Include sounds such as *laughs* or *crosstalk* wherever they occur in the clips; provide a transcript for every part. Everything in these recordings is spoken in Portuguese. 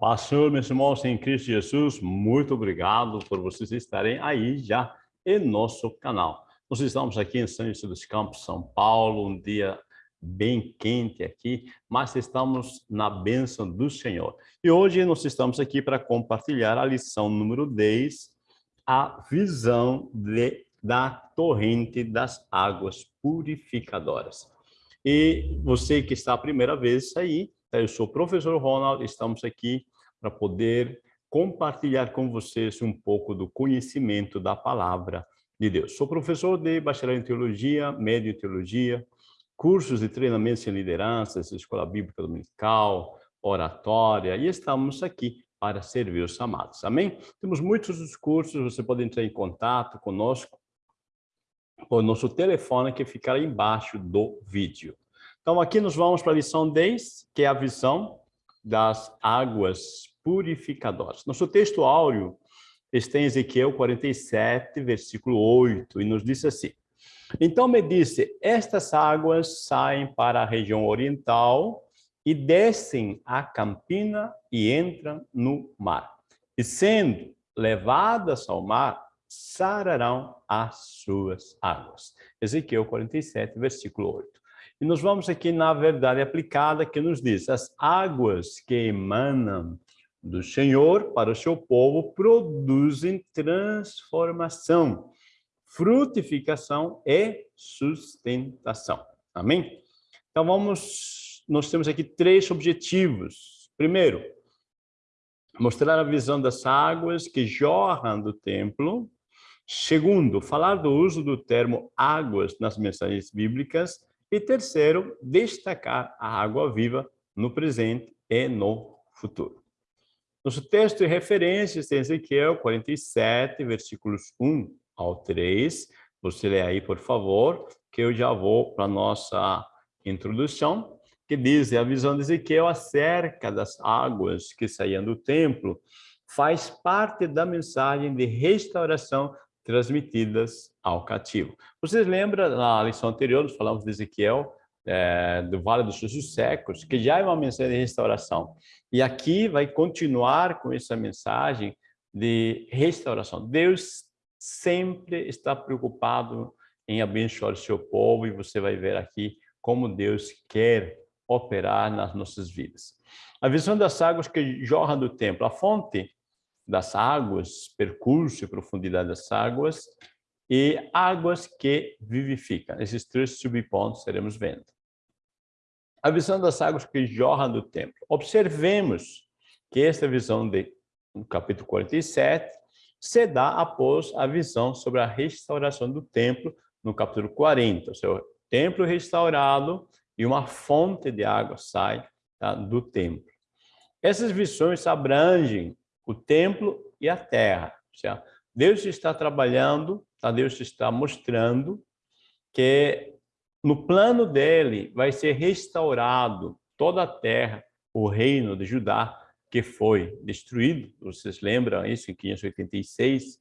paz, Senhor, meus irmãos em Cristo Jesus, muito obrigado por vocês estarem aí já em nosso canal. Nós estamos aqui em São José dos Campos, São Paulo, um dia bem quente aqui, mas estamos na bênção do Senhor. E hoje nós estamos aqui para compartilhar a lição número 10, a visão de, da torrente das águas purificadoras. E você que está a primeira vez aí, eu sou o professor Ronald, estamos aqui para poder compartilhar com vocês um pouco do conhecimento da palavra de Deus. Sou professor de bacharel em teologia, médio em teologia, cursos de treinamento em liderança, escola bíblica dominical, oratória, e estamos aqui para servir os amados. Amém? Temos muitos cursos, você pode entrar em contato conosco por nosso telefone que ficará embaixo do vídeo. Então, aqui nós vamos para a lição 10, que é a visão das águas purificadoras. Nosso texto áureo está em Ezequiel 47, versículo 8, e nos diz assim, Então me disse, estas águas saem para a região oriental e descem a campina e entram no mar. E sendo levadas ao mar, sararão as suas águas. Ezequiel 47, versículo 8. E nós vamos aqui na verdade aplicada que nos diz, as águas que emanam do Senhor para o seu povo produzem transformação, frutificação e sustentação. Amém? Então vamos, nós temos aqui três objetivos. Primeiro, mostrar a visão das águas que jorram do templo. Segundo, falar do uso do termo águas nas mensagens bíblicas. E terceiro, destacar a água viva no presente e no futuro. Nosso texto de referência está em Ezequiel 47, versículos 1 ao 3. Você lê aí, por favor, que eu já vou para a nossa introdução, que diz, a visão de Ezequiel acerca das águas que saíam do templo faz parte da mensagem de restauração transmitidas ao cativo. Vocês lembram, na lição anterior, nós falamos de Ezequiel, é, do Vale dos Sussos Secos, que já é uma mensagem de restauração. E aqui vai continuar com essa mensagem de restauração. Deus sempre está preocupado em abençoar o seu povo e você vai ver aqui como Deus quer operar nas nossas vidas. A visão das águas que jorram do templo, a fonte das águas, percurso e profundidade das águas, e águas que vivificam. Esses três subpontos seremos vendo. A visão das águas que jorram do templo. Observemos que esta visão de, no capítulo 47 se dá após a visão sobre a restauração do templo no capítulo 40. O seu templo restaurado e uma fonte de água sai tá, do templo. Essas visões abrangem o templo e a terra. Certo? Deus está trabalhando? Deus está mostrando que no plano dele vai ser restaurado toda a terra, o reino de Judá, que foi destruído. Vocês lembram isso em 586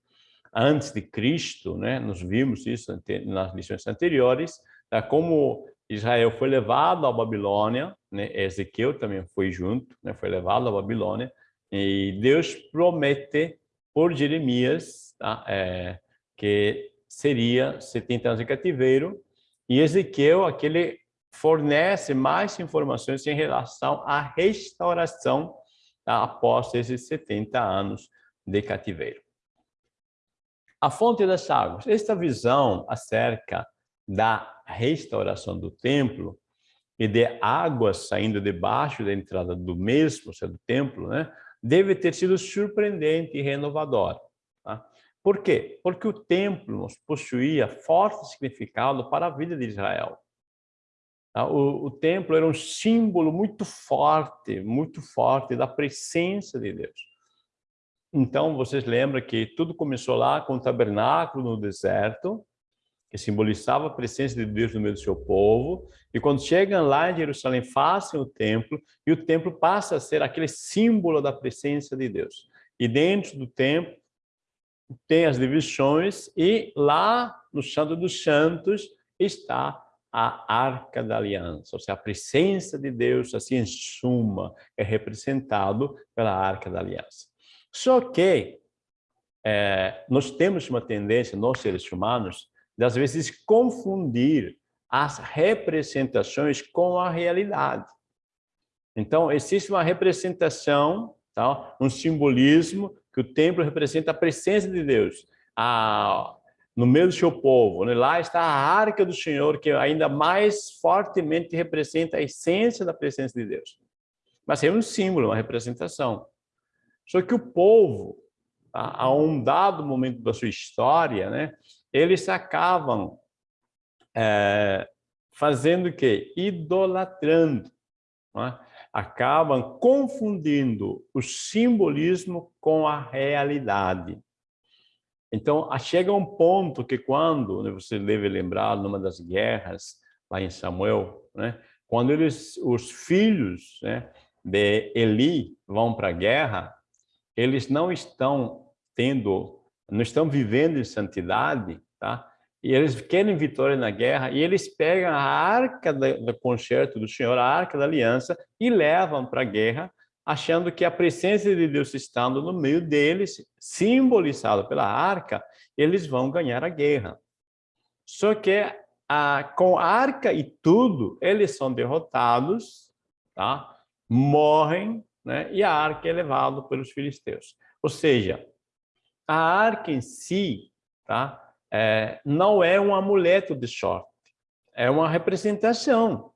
antes de Cristo, né? Nós vimos isso nas lições anteriores, tá? como Israel foi levado à Babilônia, né? Ezequiel também foi junto, né? Foi levado à Babilônia e Deus promete por Jeremias tá? é, que seria 70 anos de cativeiro, e Ezequiel, aquele fornece mais informações em relação à restauração tá? após esses 70 anos de cativeiro. A fonte das águas. Esta visão acerca da restauração do templo e de águas saindo debaixo da entrada do mesmo, seja, do templo, né? deve ter sido surpreendente e renovador. Por quê? Porque o templo possuía forte significado para a vida de Israel. Tá? O, o templo era um símbolo muito forte, muito forte da presença de Deus. Então, vocês lembram que tudo começou lá com o tabernáculo no deserto, que simbolizava a presença de Deus no meio do seu povo. E quando chegam lá em Jerusalém, fazem o templo, e o templo passa a ser aquele símbolo da presença de Deus. E dentro do templo tem as divisões, e lá no Santo dos Santos está a Arca da Aliança, ou seja, a presença de Deus, assim em suma, é representado pela Arca da Aliança. Só que é, nós temos uma tendência, nós seres humanos, de às vezes confundir as representações com a realidade. Então, existe uma representação, tá? um simbolismo, que o templo representa a presença de Deus. A, no meio do seu povo. Né? Lá está a arca do Senhor, que ainda mais fortemente representa a essência da presença de Deus. Mas é um símbolo, uma representação. Só que o povo, a um dado momento da sua história, né, eles acabam é, fazendo o quê? Idolatrando. É? Acabam confundindo o simbolismo com a realidade. Então, chega um ponto que quando, né, você deve lembrar, numa das guerras, lá em Samuel, né, quando eles, os filhos né, de Eli vão para a guerra, eles não estão tendo, não estão vivendo em santidade, tá? E eles querem vitória na guerra, e eles pegam a arca do concerto do Senhor, a arca da aliança, e levam para a guerra, achando que a presença de Deus estando no meio deles, simbolizado pela arca, eles vão ganhar a guerra. Só que a, com a arca e tudo, eles são derrotados, tá? morrem, né? e a arca é levada pelos filisteus. Ou seja, a arca em si tá? É, não é um amuleto de sorte, é uma representação.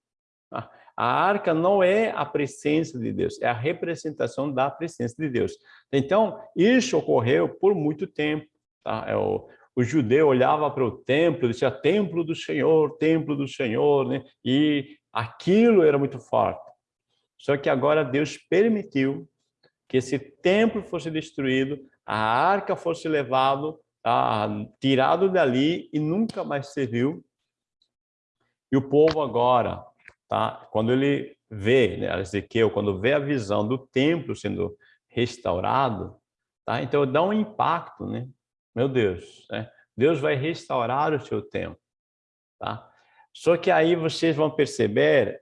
A arca não é a presença de Deus, é a representação da presença de Deus. Então, isso ocorreu por muito tempo. Tá? É o, o judeu olhava para o templo, dizia templo do Senhor, templo do Senhor, né? e aquilo era muito forte. Só que agora Deus permitiu que esse templo fosse destruído, a arca fosse levado, tá? tirado dali e nunca mais serviu. E o povo agora tá? Quando ele vê, né, Ezequiel, quando vê a visão do templo sendo restaurado, tá? Então dá um impacto, né? Meu Deus, né? Deus vai restaurar o seu templo, tá? Só que aí vocês vão perceber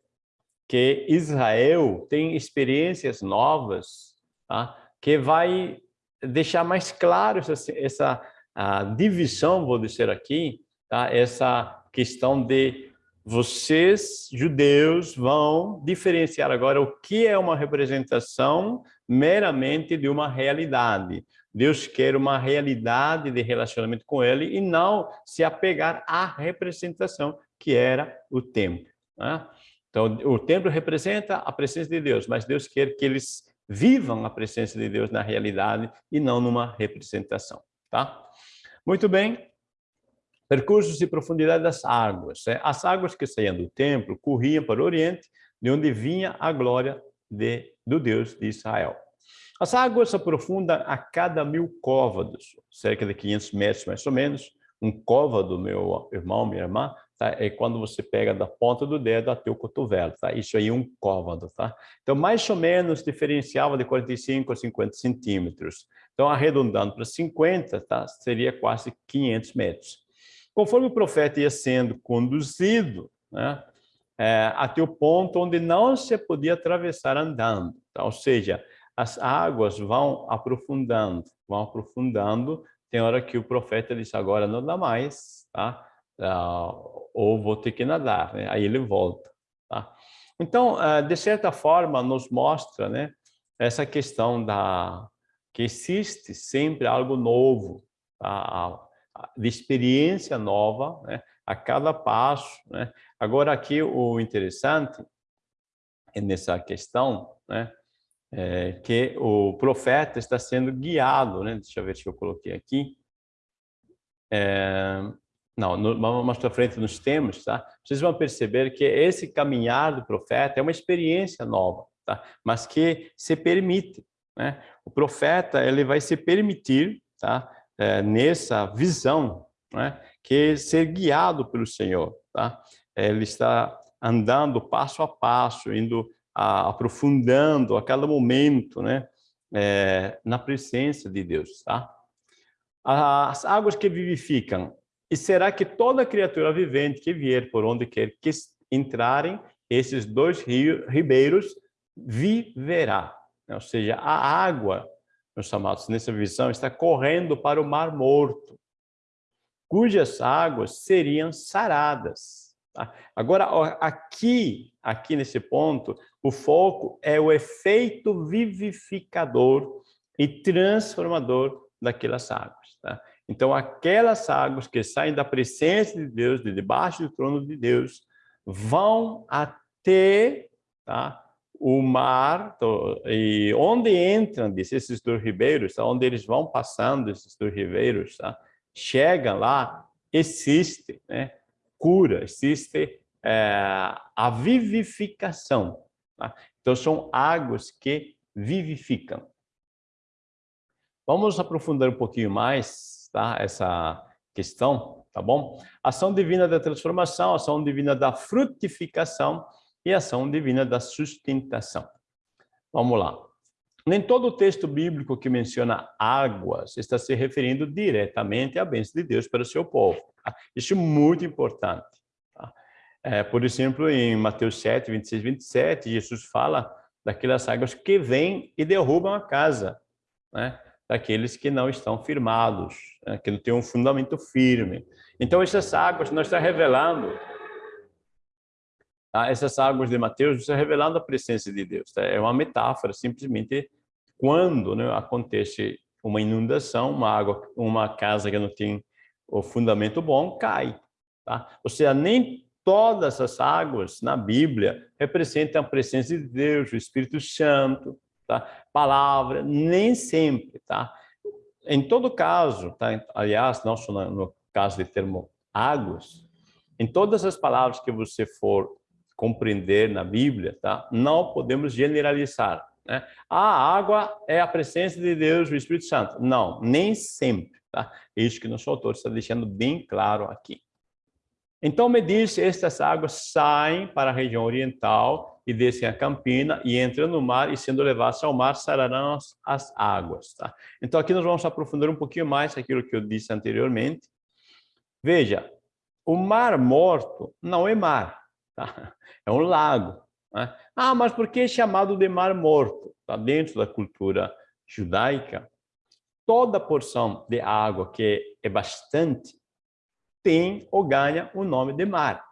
que Israel tem experiências novas, tá? Que vai deixar mais claro essa, essa a divisão, vou dizer aqui, tá? Essa questão de vocês, judeus, vão diferenciar agora o que é uma representação meramente de uma realidade. Deus quer uma realidade de relacionamento com ele e não se apegar à representação que era o templo. Né? Então, o templo representa a presença de Deus, mas Deus quer que eles vivam a presença de Deus na realidade e não numa representação. Tá? Muito bem, percursos de profundidade das águas. Né? As águas que saíam do templo corriam para o oriente, de onde vinha a glória de, do Deus de Israel. As águas se aprofundam a cada mil côvados, cerca de 500 metros mais ou menos. Um côvado, meu irmão, minha irmã, tá? é quando você pega da ponta do dedo até o cotovelo. Tá? Isso aí é um côvado. Tá? Então, mais ou menos, diferenciava de 45 a 50 centímetros. Então, arredondando para 50, tá? seria quase 500 metros. Conforme o profeta ia sendo conduzido né, é, até o ponto onde não se podia atravessar andando. Tá? Ou seja, as águas vão aprofundando, vão aprofundando. Tem hora que o profeta diz, agora não dá mais, tá? Ah, ou vou ter que nadar. Né? Aí ele volta. Tá? Então, ah, de certa forma, nos mostra né, essa questão da que existe sempre algo novo. Tá? de experiência nova né, a cada passo. Né? Agora, aqui o interessante é nessa questão né, é que o profeta está sendo guiado. Né? Deixa eu ver se eu coloquei aqui. É, não, no, mais para frente nos temos, tá? Vocês vão perceber que esse caminhar do profeta é uma experiência nova, tá? Mas que se permite, né? O profeta, ele vai se permitir, tá? é, nessa visão, né, que é ser guiado pelo Senhor. Tá? Ele está andando passo a passo, indo a, aprofundando a cada momento né, é, na presença de Deus. Tá? As águas que vivificam E será que toda criatura vivente que vier por onde quer que entrarem, esses dois rios, ribeiros viverá. Ou seja, a água, meus amados, nessa visão, está correndo para o Mar Morto, cujas águas seriam saradas. Tá? Agora, aqui, aqui nesse ponto, o foco é o efeito vivificador e transformador daquelas águas. Tá? Então, aquelas águas que saem da presença de Deus, de debaixo do trono de Deus, vão até tá, o mar, e onde entram esses dois ribeiros, tá, onde eles vão passando, esses dois ribeiros, tá, chegam lá, existe né, cura, existe é, a vivificação. Tá? Então, são águas que vivificam. Vamos aprofundar um pouquinho mais tá? essa questão, tá bom? Ação divina da transformação, ação divina da frutificação e ação divina da sustentação. Vamos lá. Nem todo o texto bíblico que menciona águas está se referindo diretamente à bênção de Deus para o seu povo. Tá? Isso é muito importante. Tá? É, por exemplo, em Mateus 7, 26, 27, Jesus fala daquelas águas que vêm e derrubam a casa. Né? daqueles que não estão firmados, né, que não têm um fundamento firme. Então, essas águas nós está revelando, tá? essas águas de Mateus está revelando a presença de Deus. Tá? É uma metáfora, simplesmente quando né, acontece uma inundação, uma água, uma casa que não tem o fundamento bom, cai. Tá? Ou seja, nem todas as águas na Bíblia representam a presença de Deus, o Espírito Santo, tá? Palavra, nem sempre, tá? Em todo caso, tá? Aliás, não só no caso de termo águas, em todas as palavras que você for compreender na Bíblia, tá? Não podemos generalizar, né? A água é a presença de Deus, o Espírito Santo. Não, nem sempre, tá? Isso que nosso autor está deixando bem claro aqui. Então me diz, estas águas saem para a região oriental e descem a campina e entram no mar e sendo levados ao mar sararão as, as águas. Tá? Então aqui nós vamos aprofundar um pouquinho mais aquilo que eu disse anteriormente. Veja, o mar morto não é mar, *laughs* é um lago. Né? Ah, mas por que é chamado de mar morto? Tá dentro da cultura judaica, toda porção de água que é bastante tem ou ganha o nome de mar.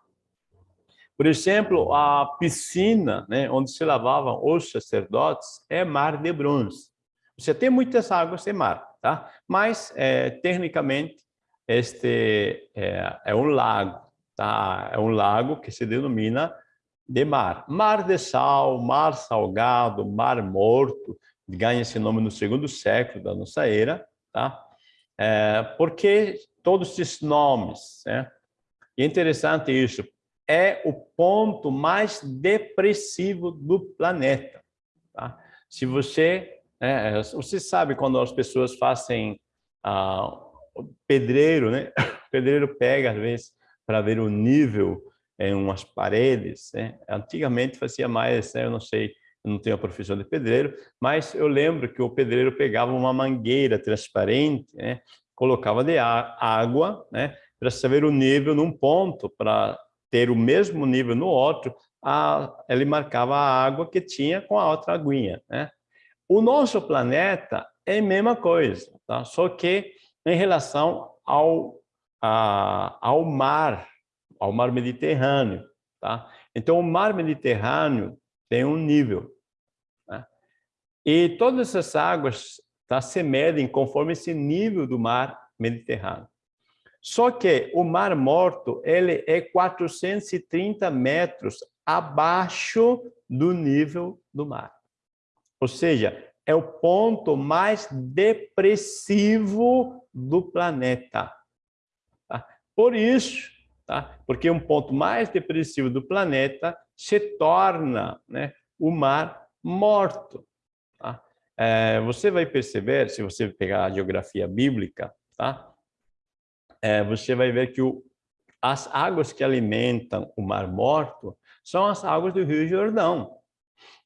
Por exemplo, a piscina né, onde se lavavam os sacerdotes é mar de bronze. Você tem muitas águas de mar, tá? mas é, tecnicamente este é, é, um lago, tá? é um lago que se denomina de mar. Mar de sal, mar salgado, mar morto, ganha esse nome no segundo século da nossa era, tá? É, porque todos esses nomes, né? E é interessante isso, é o ponto mais depressivo do planeta. Tá? Se você, é, você sabe quando as pessoas fazem ah, pedreiro, né? *laughs* O pedreiro pega às vezes para ver o nível em umas paredes. Né? Antigamente fazia mais, né? eu não sei, eu não tenho a profissão de pedreiro, mas eu lembro que o pedreiro pegava uma mangueira transparente, né? colocava de água, né? para saber o nível num ponto, para ter o mesmo nível no outro, a, ele marcava a água que tinha com a outra aguinha. Né? O nosso planeta é a mesma coisa, tá? só que em relação ao, a, ao mar, ao mar Mediterrâneo. Tá? Então, o mar Mediterrâneo tem um nível. Né? E todas essas águas tá, se medem conforme esse nível do mar Mediterrâneo. Só que o Mar Morto ele é 430 metros abaixo do nível do mar. Ou seja, é o ponto mais depressivo do planeta. Por isso, tá? porque um ponto mais depressivo do planeta se torna né, o mar morto. Tá? É, você vai perceber, se você pegar a geografia bíblica, tá? é, você vai ver que o, as águas que alimentam o Mar Morto são as águas do Rio Jordão.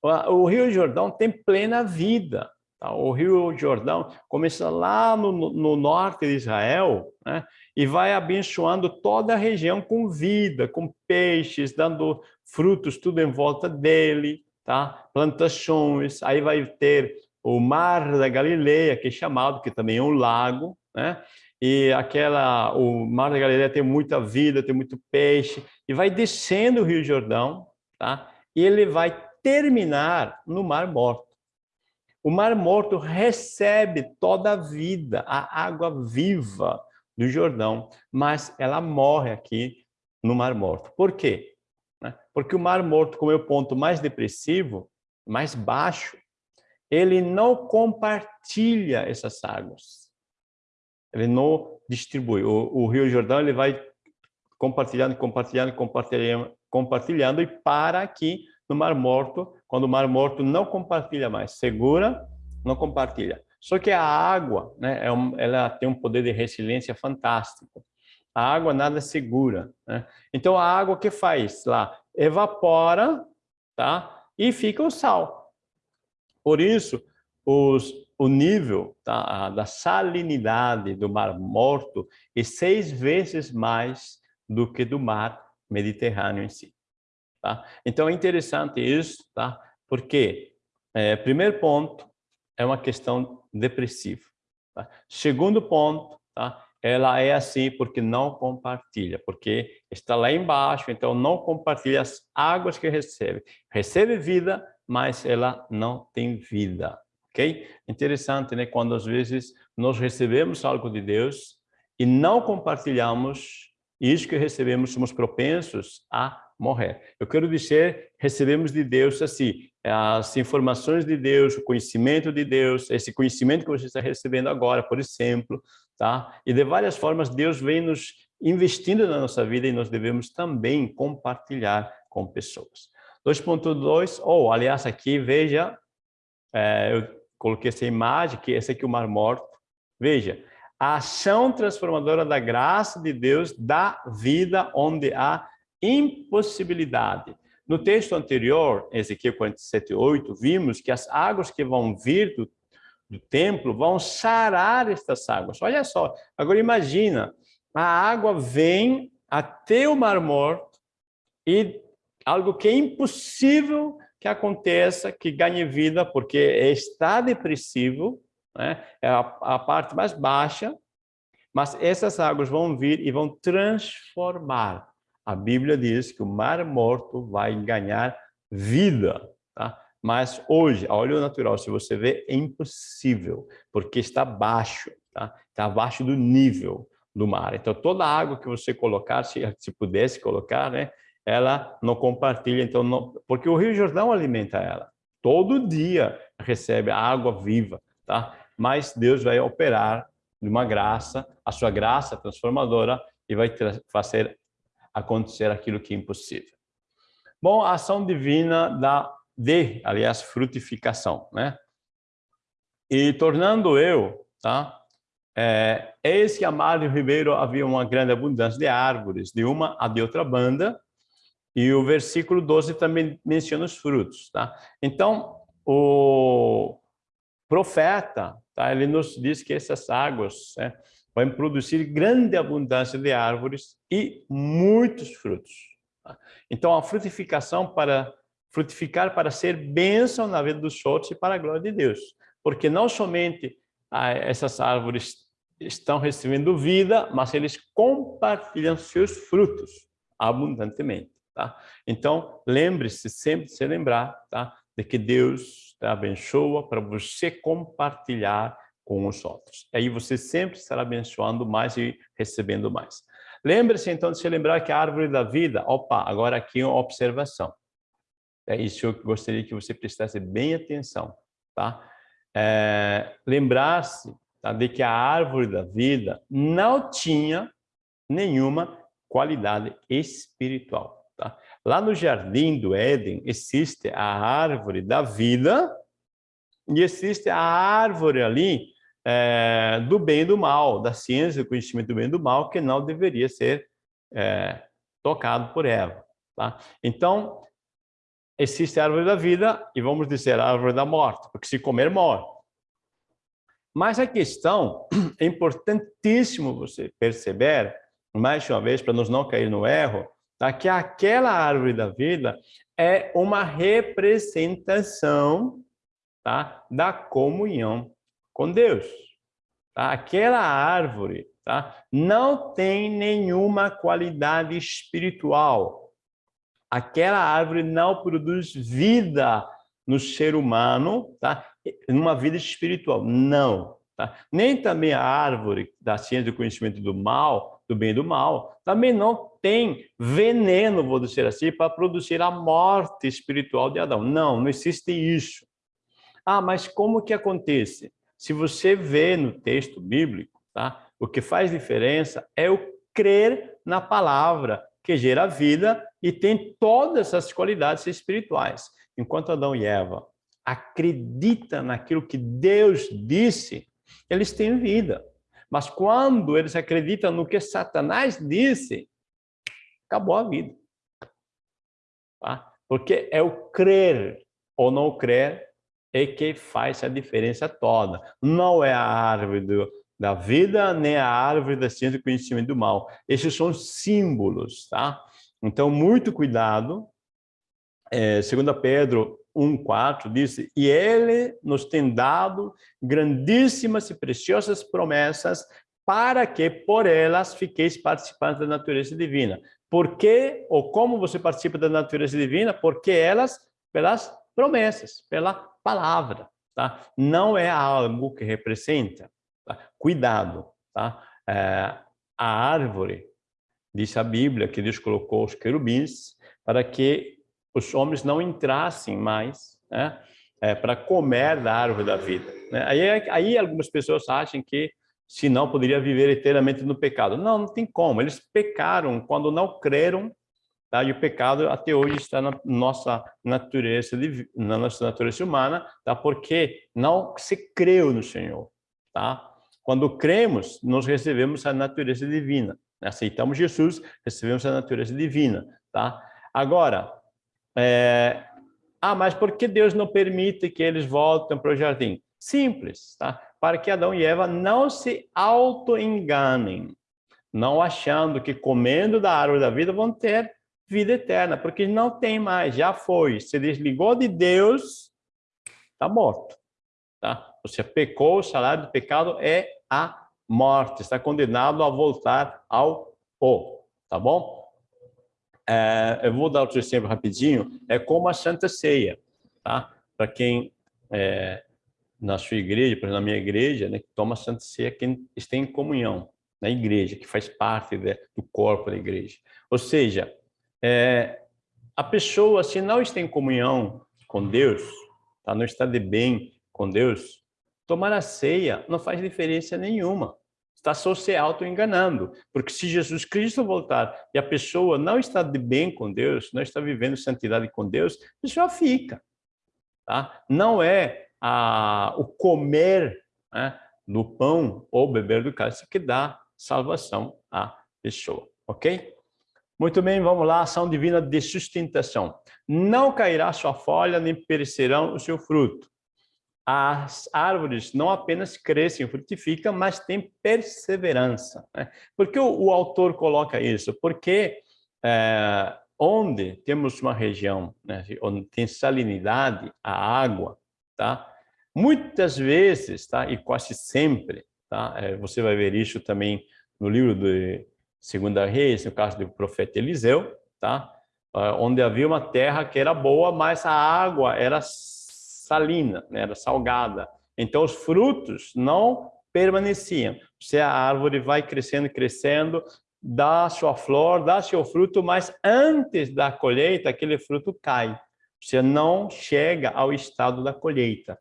O, o Rio Jordão tem plena vida. Tá? O Rio Jordão começa lá no, no norte de Israel né? E vai abençoando toda a região com vida, com peixes, dando frutos tudo em volta dele, tá? Plantações, aí vai ter o mar da Galileia, que é chamado, que também é um lago, né? E aquela, o mar da Galileia tem muita vida, tem muito peixe, e vai descendo o Rio Jordão, tá? E ele vai terminar no Mar Morto. O Mar Morto recebe toda a vida, a água viva do Jordão, mas ela morre aqui no Mar Morto. Por quê? Né? Porque o Mar Morto, como é o ponto mais depressivo, mais baixo, ele não compartilha essas águas. Ele não distribui. O, o Rio Jordão ele vai compartilhando, compartilhando, compartilhando, compartilhando e para aqui no Mar Morto, quando o Mar Morto não compartilha mais, segura, não compartilha. Só que a água, né, é ela tem um poder de resiliência fantástico. A água nada segura. Né? Então a água que faz lá evapora, tá? E fica o sal. Por isso os, o nível tá, da salinidade do Mar Morto é seis vezes mais do que do Mar Mediterrâneo em si. Tá? Então é interessante isso, tá? Porque é, primeiro ponto é uma questão depressiva. Tá? Segundo ponto, tá? ela é assim porque não compartilha, porque está lá embaixo, então não compartilha as águas que recebe. Recebe vida, mas ela não tem vida, ok? Interessante, né? Quando às vezes nós recebemos algo de Deus e não compartilhamos, isso que recebemos somos propensos a morrer. Eu quero dizer, recebemos de Deus assim, as informações de Deus, o conhecimento de Deus, esse conhecimento que você está recebendo agora, por exemplo, tá? E de várias formas Deus vem nos investindo na nossa vida e nós devemos também compartilhar com pessoas. 2.2, ou oh, aliás aqui, veja, é, eu coloquei essa imagem, que esse aqui é o Mar Morto. Veja, a ação transformadora da graça de Deus dá vida onde há impossibilidade. No texto anterior, Ezequiel 47, 8, vimos que as águas que vão vir do, do templo vão sarar estas águas. Olha só, agora imagina, a água vem até o Mar Morto e algo que é impossível que aconteça, que ganhe vida, porque está depressivo, né? é a, a parte mais baixa, mas essas águas vão vir e vão transformar a Bíblia diz que o mar morto vai ganhar vida, tá? Mas hoje, a olho natural, se você vê, é impossível, porque está baixo, tá? Está abaixo do nível do mar. Então, toda a água que você colocar, se, se pudesse colocar, né? Ela não compartilha, então, não, porque o Rio Jordão alimenta ela. Todo dia recebe a água viva, tá? Mas Deus vai operar de uma graça, a sua graça transformadora, e vai fazer acontecer aquilo que é impossível. Bom, a ação divina da de, aliás, frutificação, né? E tornando eu, tá? É, eis que a Mário Ribeiro havia uma grande abundância de árvores, de uma a de outra banda, e o versículo 12 também menciona os frutos, tá? Então, o profeta, tá? Ele nos diz que essas águas, né? Vai produzir grande abundância de árvores e muitos frutos. Então, a frutificação para frutificar para ser bênção na vida dos outros e para a glória de Deus. Porque não somente ah, essas árvores estão recebendo vida, mas eles compartilham seus frutos abundantemente. Tá? Então, lembre-se sempre de se lembrar tá? de que Deus te abençoa para você compartilhar com os outros. Aí você sempre estará abençoando mais e recebendo mais. Lembre-se então de se lembrar que a árvore da vida, opa, agora aqui uma observação. É isso eu gostaria que você prestasse bem atenção, tá? É, Lembrar-se tá, de que a árvore da vida não tinha nenhuma qualidade espiritual, tá? Lá no jardim do Éden existe a árvore da vida e existe a árvore ali é, do bem e do mal, da ciência do conhecimento do bem e do mal, que não deveria ser é, tocado por Eva. Tá? Então, existe a árvore da vida e vamos dizer a árvore da morte, porque se comer, morre. Mas a questão, *clears throat* é importantíssimo você perceber, mais uma vez, para nós não cair no erro, tá? que aquela árvore da vida é uma representação tá? da comunhão com Deus. Tá? Aquela árvore tá? não tem nenhuma qualidade espiritual. Aquela árvore não produz vida no ser humano, tá? numa vida espiritual. Não. Tá? Nem também a árvore da ciência do conhecimento do mal, do bem e do mal, também não tem veneno, vou dizer assim, para produzir a morte espiritual de Adão. Não, não existe isso. Ah, mas como que acontece? Se você vê no texto bíblico, tá? o que faz diferença é o crer na palavra, que gera vida e tem todas as qualidades espirituais. Enquanto Adão e Eva acreditam naquilo que Deus disse, eles têm vida. Mas quando eles acreditam no que Satanás disse, acabou a vida. Tá? Porque é o crer ou não crer é que faz a diferença toda. Não é a árvore do, da vida, nem a árvore da ciência do conhecimento do mal. Esses são símbolos, tá? Então, muito cuidado. É, segundo Pedro 1,4 diz, e ele nos tem dado grandíssimas e preciosas promessas para que por elas fiqueis participantes da natureza divina. Por que ou como você participa da natureza divina? Porque elas, pelas promessas, pela palavra, tá? Não é algo que representa. Tá? Cuidado, tá? É, a árvore, diz a Bíblia, que Deus colocou os querubins para que os homens não entrassem mais né, é, para comer da árvore da vida. Né? Aí, aí algumas pessoas acham que se não poderia viver eternamente no pecado. Não, não tem como. Eles pecaram quando não creram, tá? E o pecado até hoje está na nossa natureza, na nossa natureza humana, tá? Porque não se creu no Senhor, tá? Quando cremos, nós recebemos a natureza divina. Aceitamos Jesus, recebemos a natureza divina, tá? Agora, é... ah, mas por que Deus não permite que eles voltem para o jardim? Simples, tá? Para que Adão e Eva não se auto-enganem, não achando que comendo da árvore da vida vão ter vida eterna, porque não tem mais, já foi, se desligou de Deus, está morto, tá? Você pecou, o salário do pecado é a morte, está condenado a voltar ao pó, tá bom? É, eu vou dar outro exemplo rapidinho, é como a Santa Ceia, tá? Para quem é, na sua igreja, por exemplo, na minha igreja, né, que toma a Santa Ceia quem está em comunhão na igreja, que faz parte de, do corpo da igreja. Ou seja, é, a pessoa, se não está em comunhão com Deus, tá, não está de bem com Deus, tomar a ceia não faz diferença nenhuma está só se auto-enganando. Porque se Jesus Cristo voltar e a pessoa não está de bem com Deus, não está vivendo santidade com Deus, a pessoa fica. Tá? Não é a, o comer né, do pão ou beber do cálice que dá salvação à pessoa. Ok? Muito bem, vamos lá, ação divina de sustentação. Não cairá sua folha, nem perecerão o seu fruto as árvores não apenas crescem, frutificam, mas têm perseverança. Né? Por que o, o, autor coloca isso? Porque é, onde temos uma região né, onde tem salinidade, a água, tá? muitas vezes, tá? e quase sempre, tá? É, você vai ver isso também no livro de Segunda Reis, no caso do profeta Eliseu, tá? É, onde havia uma terra que era boa, mas a água era salina, né? era salgada. Então, os frutos não permaneciam. Se a árvore vai crescendo, crescendo, dá sua flor, dá seu fruto, mas antes da colheita, aquele fruto cai. Você não chega ao estado da colheita.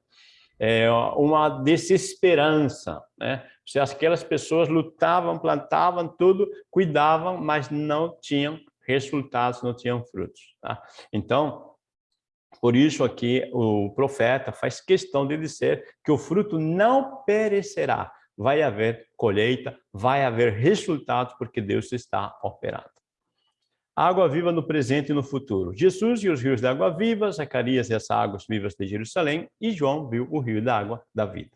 É uma desesperança, né? Se aquelas pessoas lutavam, plantavam tudo, cuidavam, mas não tinham resultados, não tinham frutos. Tá? Então, por isso aqui o profeta faz questão de dizer que o fruto não perecerá. Vai haver colheita, vai haver resultados, porque Deus está operando. Água viva no presente e no futuro. Jesus e os rios de água viva, Zacarias e as águas vivas de Jerusalém, e João viu o rio da água da vida.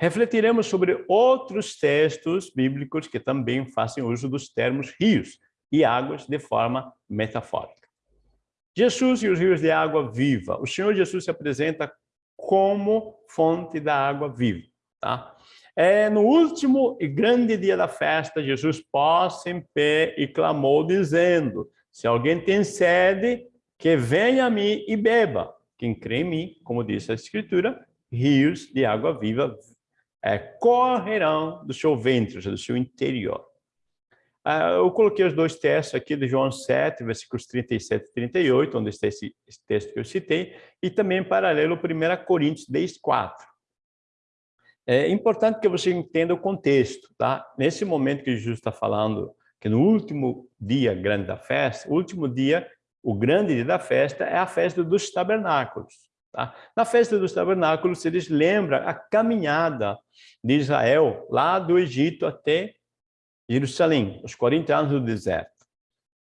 Refletiremos sobre outros textos bíblicos que também fazem uso dos termos rios e águas de forma metafórica. Jesus e os rios de água viva. O Senhor Jesus se apresenta como fonte da água viva. Tá? É, no último e grande dia da festa, Jesus pôs em pé e clamou, dizendo, se alguém tem sede, que venha a mim e beba. Quem crê em mim, como diz a Escritura, rios de água viva é, correrão do seu ventre, do seu interior. Ah, eu coloquei os dois textos aqui de João 7, versículos 37 e 38, onde está esse, esse texto que eu citei, e também em paralelo 1 Coríntios 10, 4. É importante que você entenda o contexto, tá? Nesse momento que Jesus está falando, que no último dia grande da festa, o último dia, o grande dia da festa é a festa dos tabernáculos. Tá? Na festa dos tabernáculos, eles lembram a caminhada de Israel lá do Egito até Jerusalém, os 40 anos do deserto.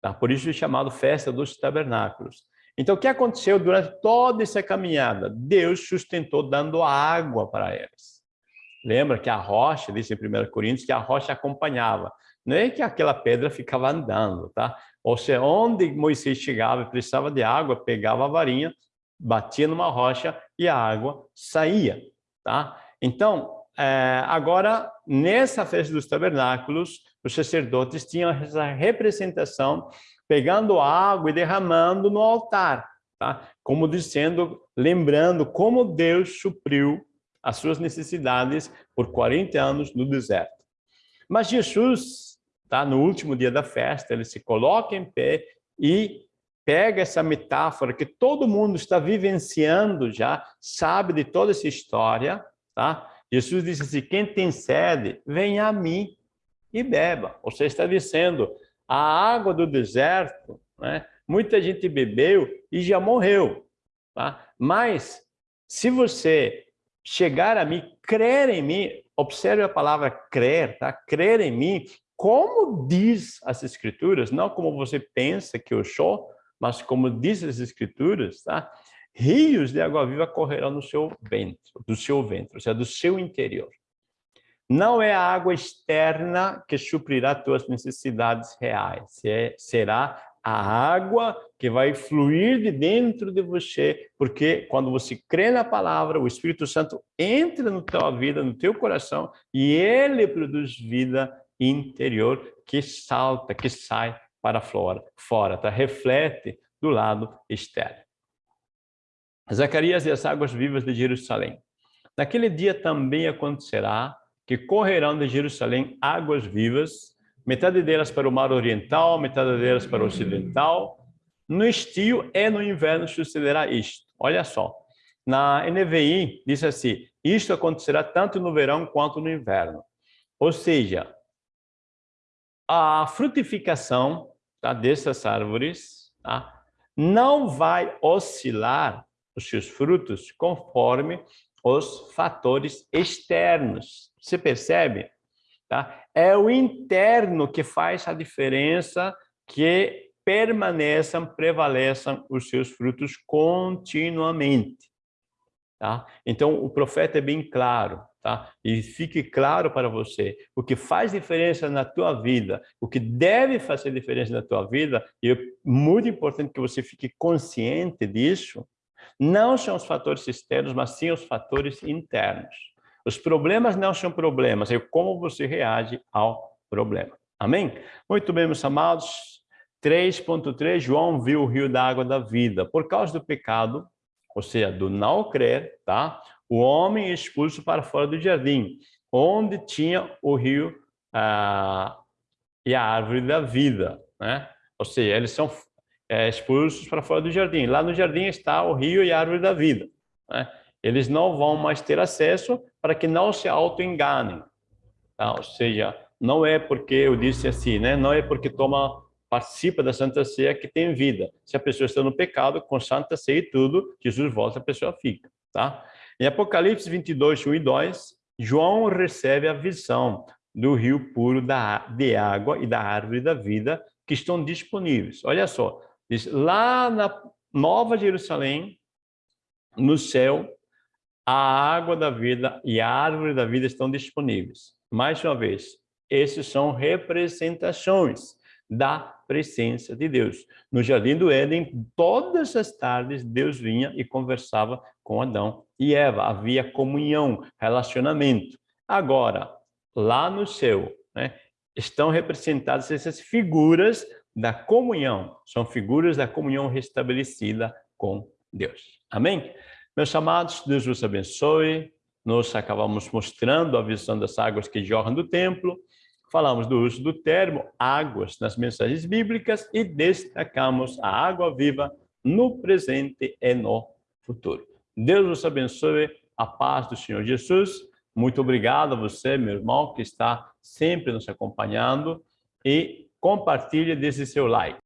Tá? Por isso é chamado Festa dos Tabernáculos. Então, o que aconteceu durante toda essa caminhada? Deus sustentou dando água para eles. Lembra que a rocha, diz em 1 Coríntios, que a rocha acompanhava. Não é que aquela pedra ficava andando, tá? Ou seja, onde Moisés chegava e precisava de água, pegava a varinha, batia numa rocha e a água saía, tá? Então, é, agora, nessa festa dos tabernáculos, os sacerdotes tinham essa representação pegando água e derramando no altar, tá? Como dizendo, lembrando como Deus supriu as suas necessidades por 40 anos no deserto. Mas Jesus, tá? No último dia da festa, ele se coloca em pé e pega essa metáfora que todo mundo está vivenciando já, sabe de toda essa história, tá? Jesus disse assim, quem tem sede, venha a mim e beba. Você está dizendo, a água do deserto, né? muita gente bebeu e já morreu. Tá? Mas, se você chegar a mim, crer em mim, observe a palavra crer, tá? crer em mim, como diz as escrituras, não como você pensa que eu sou, mas como diz as escrituras, tá? rios de água viva correrão no seu ventre, do seu ventre, ou seja, do seu interior. Não é a água externa que suprirá tuas necessidades reais, é, será a água que vai fluir de dentro de você, porque quando você crê na palavra, o Espírito Santo entra na tua vida, no teu coração, e ele produz vida interior que salta, que sai para fora, fora tá? reflete do lado externo. Zacarias e as águas vivas de Jerusalém. Naquele dia também acontecerá que correrão de Jerusalém águas vivas, metade delas para o mar oriental, metade delas para o ocidental. No estio e no inverno sucederá isto. Olha só, na NVI diz assim, isto acontecerá tanto no verão quanto no inverno. Ou seja, a frutificação tá, dessas árvores tá, não vai oscilar os seus frutos conforme os fatores externos. Você percebe? Tá? É o interno que faz a diferença que permaneçam, prevaleçam os seus frutos continuamente. Tá? Então, o profeta é bem claro, tá? E fique claro para você, o que faz diferença na tua vida, o que deve fazer diferença na tua vida, e é muito importante que você fique consciente disso, não são os fatores externos, mas sim os fatores internos. Os problemas não são problemas, é como você reage ao problema. Amém? Muito bem, meus amados. 3.3, João viu o rio da água da vida. Por causa do pecado, ou seja, do não crer, tá? o homem é expulso para fora do jardim, onde tinha o rio ah, e a árvore da vida. Né? Ou seja, eles são é, expulsos para fora do jardim. Lá no jardim está o rio e a árvore da vida. Né? Eles não vão mais ter acesso para que não se auto-enganem. Tá? Ou seja, não é porque eu disse assim, né? não é porque toma participa da Santa Ceia que tem vida. Se a pessoa está no pecado, com Santa Ceia e tudo, Jesus volta, a pessoa fica. Tá? Em Apocalipse 22, 1 e 2, João recebe a visão do rio puro da, de água e da árvore da vida que estão disponíveis. Olha só, Diz, lá na Nova Jerusalém, no céu, a água da vida e a árvore da vida estão disponíveis. Mais uma vez, esses são representações da presença de Deus. No Jardim do Éden, todas as tardes, Deus vinha e conversava com Adão e Eva. Havia comunhão, relacionamento. Agora, lá no céu, né, estão representadas essas figuras da comunhão. São figuras da comunhão restabelecida com Deus. Amém? Meus amados, Deus vos abençoe. Nós acabamos mostrando a visão das águas que jorram do templo. Falamos do uso do termo águas nas mensagens bíblicas e destacamos a água viva no presente e no futuro. Deus vos abençoe. A paz do Senhor Jesus. Muito obrigado a você, meu irmão, que está sempre nos acompanhando e compartilhe desse seu like.